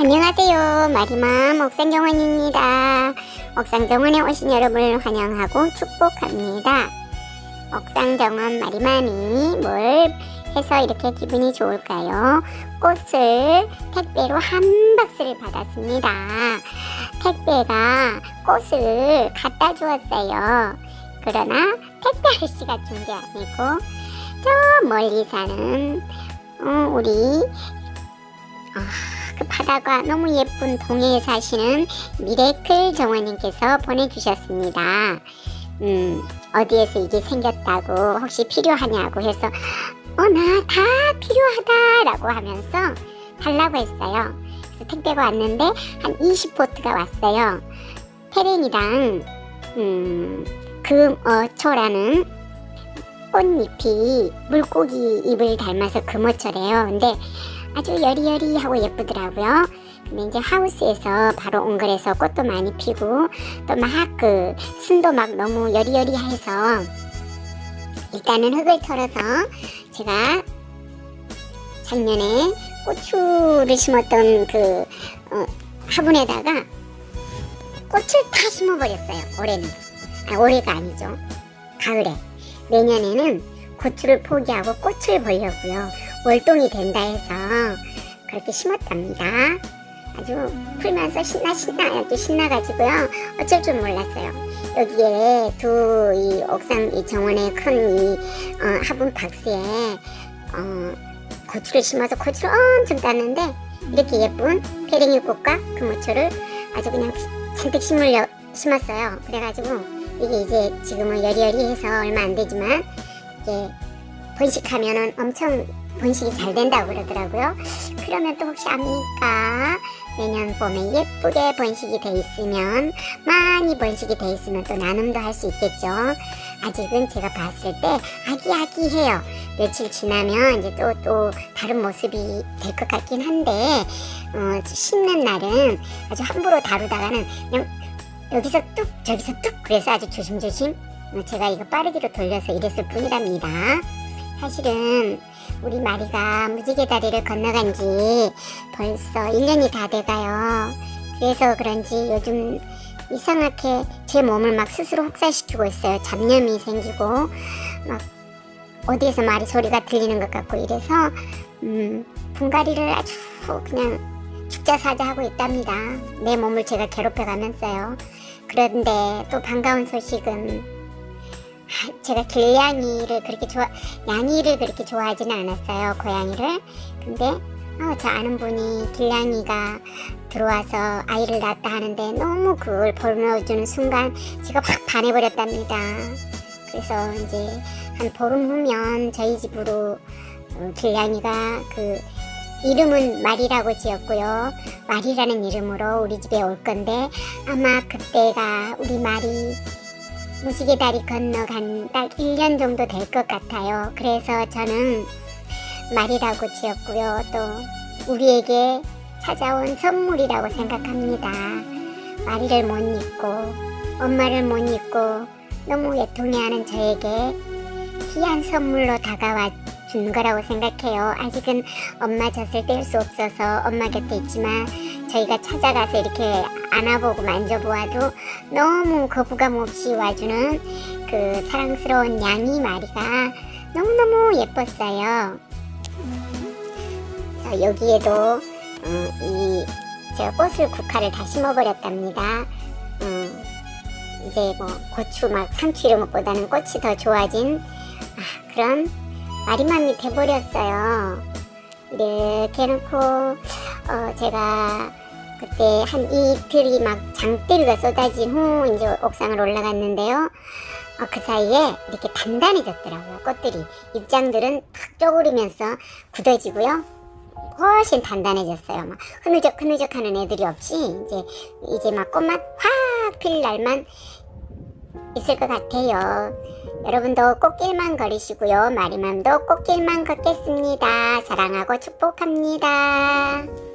안녕하세요. 마리맘 옥상정원입니다. 옥상정원에 오신 여러분을 환영하고 축복합니다. 옥상정원 마리맘이 뭘 해서 이렇게 기분이 좋을까요? 꽃을 택배로 한 박스를 받았습니다. 택배가 꽃을 갖다 주었어요. 그러나 택배 아저씨가 준 게 아니고 저 멀리 사는 어, 우리 아, 그 바다가 너무 예쁜 동해에 사시는 미래클 정원님께서 보내주셨습니다. 음, 어디에서 이게 생겼다고 혹시 필요하냐고 해서 어 나 다 필요하다 라고 하면서 달라고 했어요. 그래서 택배가 왔는데 한 20포트가 왔어요. 페렌이랑 음, 금어초라는 꽃잎이 물고기 잎을 닮아서 금어초래요. 근데 아주 여리여리하고 예쁘더라고요. 근데 이제 하우스에서 바로 온 거라서 꽃도 많이 피고 또 막 그 순도 막 너무 여리여리해서 일단은 흙을 털어서 제가 작년에 고추를 심었던 그 어, 화분에다가 꽃을 다 심어버렸어요. 올해는 아 올해가 아니죠. 가을에 내년에는 고추를 포기하고 꽃을 보려고요. 월동이 된다 해서 그렇게 심었답니다. 아주 풀면서 신나 신나 이렇게 신나가지고요. 어쩔 줄 몰랐어요. 여기에 두 이 옥상 이 정원의 큰이 어, 화분 박스에 어, 고추를 심어서 고추를 엄청 땄는데 이렇게 예쁜 페랭이 꽃과 금무초를 아주 그냥 잔뜩 심으려 심었어요. 그래가지고 이게 이제 지금은 여리여리해서 얼마 안 되지만 이게 번식하면은 엄청 번식이 잘 된다고 그러더라고요. 그러면 또 혹시 압니까? 내년 봄에 예쁘게 번식이 돼 있으면 많이 번식이 돼 있으면 또 나눔도 할 수 있겠죠. 아직은 제가 봤을 때 아기아기해요. 며칠 지나면 이제 또 또 다른 모습이 될 것 같긴 한데 어, 심는 날은 아주 함부로 다루다가는 그냥 여기서 뚝 저기서 뚝 그래서 아주 조심조심 어, 제가 이거 빠르기로 돌려서 이랬을 뿐이랍니다. 사실은 우리 마리가 무지개 다리를 건너간 지 벌써 1년이 다 돼가요. 그래서 그런지 요즘 이상하게 제 몸을 막 스스로 혹사시키고 있어요. 잡념이 생기고 막 어디에서 말이 소리가 들리는 것 같고 이래서 음, 분갈이를 아주 그냥 죽자사자 하고 있답니다. 내 몸을 제가 괴롭혀 가면서요. 그런데 또 반가운 소식은 제가 길냥이를 그렇게 좋아 양이를 그렇게 좋아하지는 않았어요 고양이를. 근데 어, 저 아는 분이 길냥이가 들어와서 아이를 낳았다 하는데 너무 그걸 보여주는 순간 제가 확 반해버렸답니다. 그래서 이제 한 보름 후면 저희 집으로 어, 길냥이가 그 이름은 말이라고 지었고요. 말이라는 이름으로 우리 집에 올 건데 아마 그때가 우리 말이 무지개 다리 건너간 딱 1년 정도 될 것 같아요. 그래서 저는 말이라고 지었고요. 또 우리에게 찾아온 선물이라고 생각합니다. 마리를 못 잊고 엄마를 못 잊고 너무 애통해하는 저에게 귀한 선물로 다가와 준 거라고 생각해요. 아직은 엄마 젖을 뗄 수 없어서 엄마 곁에 있지만 저희가 찾아가서 이렇게 안아보고 만져보아도 너무 거부감 없이 와주는 그 사랑스러운 양이 마리가 너무너무 예뻤어요. 자, 여기에도 어, 이 제가 꽃을 국화를 다 심어버렸답니다. 음, 이제 뭐 고추 막 상추 이런 것보다는 꽃이 더 좋아진 아, 그런 마리맘이 돼버렸어요. 이렇게 해놓고 어, 제가 그때 한 이틀이 막 장대비가 쏟아진 후 이제 옥상을 올라갔는데요. 어, 그 사이에 이렇게 단단해졌더라고요. 꽃들이. 잎장들은 탁 쪼그리면서 굳어지고요. 훨씬 단단해졌어요. 막 흐느적 흐느적 하는 애들이 없이 이제 이제 막 꽃맛 확 필 날만 있을 것 같아요. 여러분도 꽃길만 걸으시고요. 마리맘도 꽃길만 걷겠습니다. 사랑하고 축복합니다.